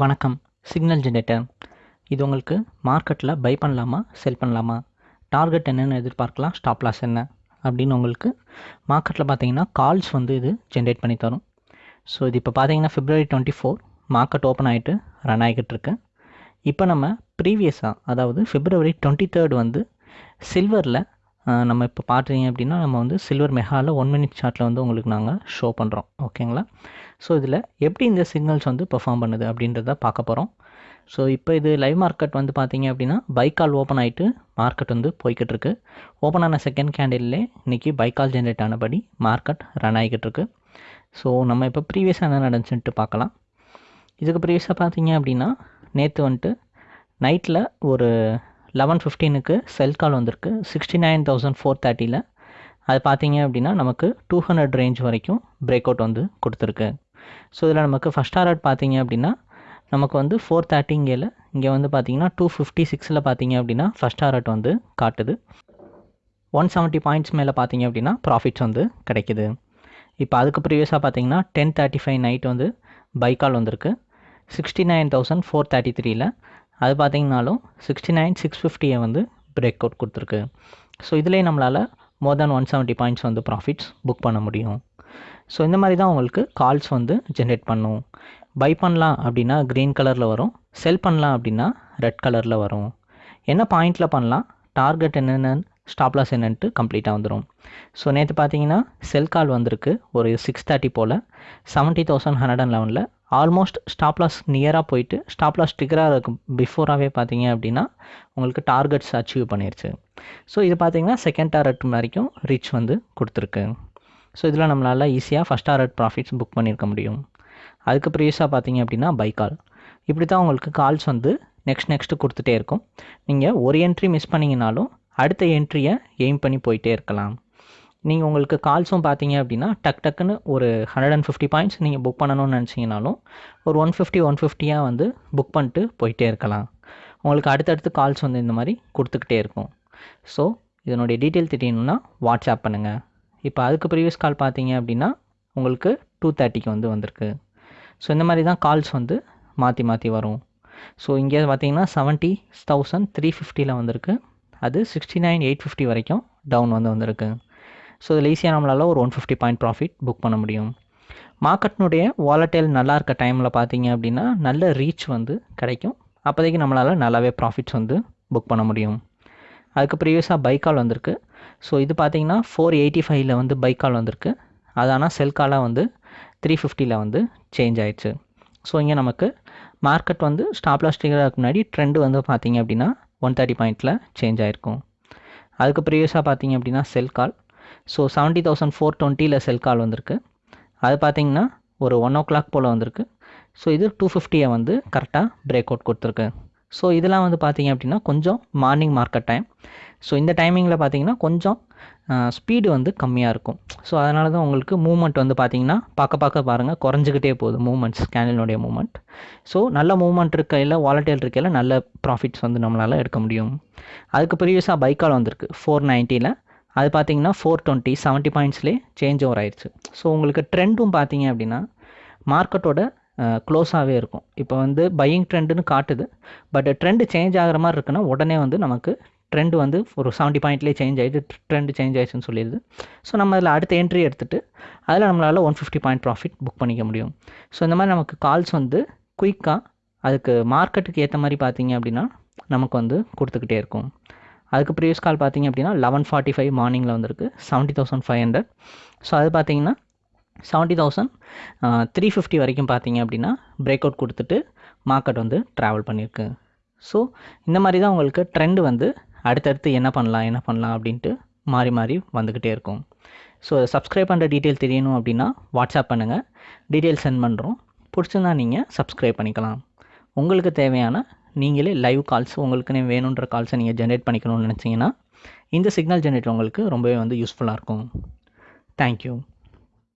வணக்கம். Signal generator இது உங்களுக்கு மார்க்கெட்டில் பை பண்ணலாமா செல் பண்ணலாமா? டார்கெட் என்னென்னு எதிர்பார்க்கலாம் ஸ்டாப் லாஸ் என்ன? அப்படின்னு உங்களுக்கு மார்க்கெட்டில் பார்த்தீங்கன்னா கால்ஸ் வந்து இது ஜென்ரேட் பண்ணி தரும். ஸோ இது இப்போ பார்த்தீங்கன்னா February twenty four market open ஆகிட்டு ரன் ஆகிக்கிட்டு இருக்கு. இப்போ நம்ம ப்ரீவியஸாக அதாவது ஃபிப்ரவரி டுவெண்ட்டி தேர்ட் வந்து சில்வரில் நம்ம இப்போ பார்த்தீங்க அப்படின்னா நம்ம வந்து சில்வர் மெஹாவில் ஒன் மினிட் சார்ட்டில் வந்து உங்களுக்கு நாங்கள் ஷோ பண்ணுறோம் ஓகேங்களா ஸோ இதில் எப்படி இந்த சிக்னல்ஸ் வந்து பெர்ஃபார்ம் பண்ணுது அப்படின்றத பார்க்க போகிறோம் ஸோ இப்போ இது லைவ் மார்க்கெட் வந்து பார்த்தீங்க அப்படின்னா பைக்கால் ஓப்பன் ஆகிட்டு மார்க்கெட் வந்து போய்கிட்டு இருக்கு. ஓப்பன் ஆன செகண்ட் கேண்டில்லே இன்றைக்கி பைக்கால் ஜென்ரேட் ஆனபடி மார்க்கெட் ரன் ஆகிக்கிட்டு இருக்கு. ஸோ நம்ம இப்போ ப்ரீவியஸாக என்ன நடந்துச்சுன்ட்டு பார்க்கலாம். இதுக்கு ப்ரீவியஸாக பார்த்தீங்க அப்படின்னா நேற்று வந்துட்டு நைட்டில் ஒரு லெவன் ஃபிஃப்டீனுக்கு செல் கால் வந்திருக்கு. சிக்ஸ்டி நைன் தௌசண்ட் ஃபோர் தேர்ட்டியில் அது பார்த்தீங்க அப்படின்னா நமக்கு டூ ஹண்ட்ரட் ரேஞ்ச் வரைக்கும் பிரேக் அவுட் வந்து கொடுத்துருக்கு. ஸோ இதில் நமக்கு ஃபஸ்ட் டாரட் பார்த்தீங்க அப்படின்னா நமக்கு வந்து ஃபோர் தேர்ட்டிங்கேல இங்கே வந்து பார்த்தீங்கன்னா டூ ஃபிஃப்டி சிக்ஸில் பார்த்தீங்க அப்படின்னா ஃபஸ்ட் டாரட் வந்து காட்டுது. ஒன் செவன்ட்டி பாயிண்ட்ஸ் மேலே பார்த்தீங்க அப்படின்னா ப்ராஃபிட்ஸ் வந்து கிடைக்கிது. இப்போ அதுக்கு ப்ரீவியஸாக பார்த்தீங்கன்னா டென் தேர்ட்டி ஃபைவ் நைட் வந்து பைக்கால் வந்திருக்கு. Sixty nine thousand four thirty த்ரீயில் அது பார்த்திங்கனாலும் சிக்ஸ்டி நைன் சிக்ஸ் ஃபிஃப்டியை வந்து பிரேக் அவுட் கொடுத்துருக்கு. ஸோ இதுலேயே நம்மளால் more than one seventy points வந்து ப்ராஃபிட்ஸ் புக் பண்ண முடியும். ஸோ இந்த மாதிரி தான் உங்களுக்கு கால்ஸ் வந்து ஜென்ரேட் பண்ணும். பை பண்ணலாம் அப்படின்னா க்ரீன் கலரில் வரும். செல் பண்ணலாம் அப்படின்னா ரெட் கலரில் வரும். என்ன பாயிண்டில் பண்ணலாம்? டார்கெட் என்னென்னு ஸ்டாப் லாஸ் என்னன்ட்டு கம்ப்ளீட்டாக வந்துடும் ஸோ நேற்று பார்த்தீங்கன்னா செல் கால் வந்திருக்கு. ஒரு சிக்ஸ் தேர்ட்டி போல். செவன்ட்டி தௌசண்ட் ஹண்ட்ரட் அண்ட் லெவனில் ஆல்மோஸ்ட் ஸ்டாப் லாஸ் நியராக போயிட்டு ஸ்டாப் லாஸ் ட்ரிகராக இருக்கும் பிஃபோராகவே பார்த்தீங்க அப்படின்னா உங்களுக்கு டார்கெட்ஸ் அச்சீவ் பண்ணிருச்சு. ஸோ இது பார்த்தீங்கன்னா செகண்ட் டார்கெட் வரைக்கும் ரீச் வந்து கொடுத்துருக்கு. ஸோ இதில் நம்மளால் ஈஸியாக ஃபஸ்ட் டார்கெட் ப்ராஃபிட்ஸ் புக் பண்ணியிருக்க முடியும். அதுக்கு ப்ரீவியஸாக பார்த்தீங்க அப்படின்னா பை கால் இப்படி தான் உங்களுக்கு கால்ஸ் வந்து நெக்ஸ்ட் நெக்ஸ்ட்டு கொடுத்துட்டே இருக்கும். நீங்கள் ஒரு என்ட்ரி மிஸ் பண்ணிங்கனாலும் அடுத்த என்ட்ரியை எய்ம் பண்ணி போயிட்டே இருக்கலாம். நீங்கள் உங்களுக்கு கால்ஸும் பார்த்தீங்க அப்படின்னா டக் டக்குன்னு ஒரு ஹண்ட்ரட் அண்ட் ஃபிஃப்டி பாயிண்ட்ஸ் நீங்கள் புக் பண்ணணும்னு நினச்சிங்கனாலும் ஒரு ஒன் ஃபிஃப்டி ஒன் ஃபிஃப்டியாக வந்து புக் பண்ணிட்டு போயிட்டே இருக்கலாம். உங்களுக்கு அடுத்தடுத்து கால்ஸ் வந்து இந்த மாதிரி கொடுத்துக்கிட்டே இருக்கும். ஸோ இதனுடைய டீட்டெயில் தெரியணும்னா வாட்ஸ்அப் பண்ணுங்கள் இப்போ அதுக்கு ப்ரீவியஸ் கால் பார்த்தீங்க அப்படின்னா உங்களுக்கு டூ தேர்ட்டிக்கு வந்து வந்திருக்கு. ஸோ இந்த மாதிரி தான் கால்ஸ் வந்து மாற்றி மாற்றி வரும். ஸோ இங்கே பார்த்தீங்கன்னா செவன்ட்டி தௌசண்ட் த்ரீ ஃபிஃப்டியில் வந்திருக்கு. அது சிக்ஸ்டி நைன் எயிட் ஃபிஃப்டி வரைக்கும் டவுன் வந்து வந்திருக்கு. ஸோ இதில் ஈஸியாக நம்மளால் ஒரு one fifty point profit book பண்ண முடியும். மார்க்கெட்னுடைய வாலட்டைல் நல்லா இருக்க டைமில் பார்த்தீங்க அப்படின்னா நல்ல ரீச் வந்து கிடைக்கும். அப்போதைக்கு நம்மளால் நல்லாவே ப்ராஃபிட்ஸ் வந்து புக் பண்ண முடியும். அதுக்கு ப்ரீவியஸாக பைக்கால் வந்திருக்கு. ஸோ இது பார்த்தீங்கன்னா ஃபோர் எயிட்டி ஃபைவ்ல வந்து பைக்கால் வந்திருக்கு. அது ஆனால் செல்காலாக வந்து த்ரீ ஃபிஃப்டியில் வந்து சேஞ்ச் ஆயிடுச்சு. ஸோ இங்கே நமக்கு மார்க்கெட் வந்து ஸ்டாப் முன்னாடி ட்ரெண்டு வந்து பார்த்தீங்க அப்படின்னா ஒன் தேர்ட்டி பாயிண்டில் சேஞ்ச் ஆகிருக்கும் அதுக்கு ப்ரீவியஸாக பார்த்தீங்க அப்படின்னா sell call so seventy thousand four டுவெண்ட்டியில் செல் கால் வந்திருக்கு. அது பார்த்தீங்கன்னா ஒரு ஒன் ஓ கிளாக் போல் வந்திருக்கு. ஸோ இது டூ ஃபிஃப்டியை வந்து கரெக்டாக பிரேக் அவுட் கொடுத்துருக்கு. ஸோ இதெல்லாம் வந்து பார்த்தீங்க அப்படின்னா கொஞ்சம் மார்னிங் மார்க்கெட் டைம் ஸோ இந்த டைமிங்கில் பார்த்தீங்கன்னா கொஞ்சம் ஸ்பீடு வந்து கம்மியாக இருக்கும். ஸோ அதனால தான் உங்களுக்கு மூவ்மெண்ட் வந்து பார்த்தீங்கன்னா பார்க்க பார்க்க பாருங்கள் குறைஞ்சிக்கிட்டே போகுது மூமெண்ட்ஸ் கேனலினுடைய மூமெண்ட் ஸோ நல்ல மூமெண்ட் இருக்கையில் வாலட்டைல் இருக்கையில் நல்ல ப்ராஃபிட்ஸ் வந்து நம்மளால் எடுக்க முடியும். அதுக்கு ப்ரீவியஸாக பைக்கால் வந்திருக்கு ஃபோர் நைன்ட்டியில் அது பார்த்தீங்கன்னா ஃபோர் டுவெண்ட்டி செவன்ட்டி பாயிண்ட்ஸ்லேயே சேஞ்ச் ஓவர் ஆயிடுச்சு. ஸோ உங்களுக்கு ட்ரெண்டும் பார்த்தீங்க அப்படின்னா மார்க்கெட்டோட க்ளோஸாகவே இருக்கும். இப்போ வந்து பையிங் ட்ரெண்டுன்னு காட்டுது. பட் ட்ரெண்டு சேஞ்ச் ஆகிற மாதிரி இருக்குன்னா உடனே வந்து நமக்கு ட்ரெண்டு வந்து ஒரு செவன்ட்டி பாயிண்ட்லேயே சேஞ்ச் ஆகிட்டு ட்ரெண்டு சேஞ்ச் ஆயிடுச்சுன்னு சொல்லிடுது. ஸோ நம்ம அதில் அடுத்த என்ட்ரி எடுத்துகிட்டு அதில் நம்மளால் one fifty point profit book பண்ணிக்க முடியும். ஸோ இந்த மாதிரி நமக்கு கால்ஸ் வந்து குயிக்காக அதுக்கு மார்க்கெட்டுக்கு ஏற்ற மாதிரி பார்த்தீங்க அப்படின்னா நமக்கு வந்து கொடுத்துக்கிட்டே இருக்கும். அதுக்கு ப்ரீவியஸ் கால் பார்த்தீங்க அப்படின்னா லெவன் ஃபார்ட்டி ஃபைவ் மார்னிங்கில் வந்திருக்கு. Seventy thousand five hundred so அது பார்த்தீங்கன்னா செவன்ட்டி தௌசண்ட் த்ரீ ஃபிஃப்டி வரைக்கும் பார்த்தீங்க அப்படின்னா பிரேக் அவுட் கொடுத்துட்டு மார்க்கெட் வந்து ட்ராவல் பண்ணியிருக்கு. ஸோ இந்த மாதிரி தான் உங்களுக்கு ட்ரெண்டு வந்து அடுத்தடுத்து என்ன பண்ணலாம் என்ன பண்ணலாம் அப்படின்ட்டு மாறி மாறி வந்துக்கிட்டே இருக்கும். ஸோ சப்ஸ்கிரைப் பண்ணுற டீட்டெயில் தெரியணும் அப்படின்னா வாட்ஸ்அப் பண்ணுங்கள் டீட்டெயில் சென்ட் பண்ணுறோம் பிடிச்சிருந்தா நீங்கள் சப்ஸ்கிரைப் பண்ணிக்கலாம். உங்களுக்கு தேவையான நீங்களே லைவ் கால்ஸ் உங்களுக்குன்னு வேணுன்ற கால்ஸை நீங்கள் ஜென்ரேட் பண்ணிக்கணும்னு நினச்சிங்கன்னா இந்த சிக்னல் ஜென்ரேட் உங்களுக்கு ரொம்பவே வந்து யூஸ்ஃபுல்லாக இருக்கும். தேங்க்யூ